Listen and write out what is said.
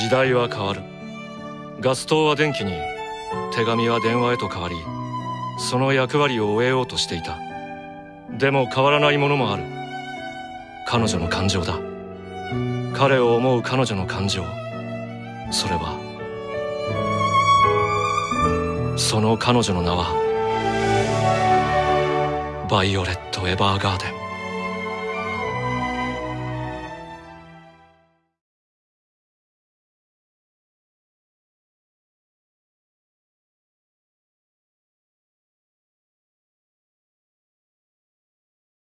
時代は変わる。ガス灯は電気に手紙は電話へと変わりその役割を終えようとしていた。でも変わらないものもある。彼女の感情だ。彼を思う彼女の感情。それはその彼女の名はバイオレット・エヴァーガーデン。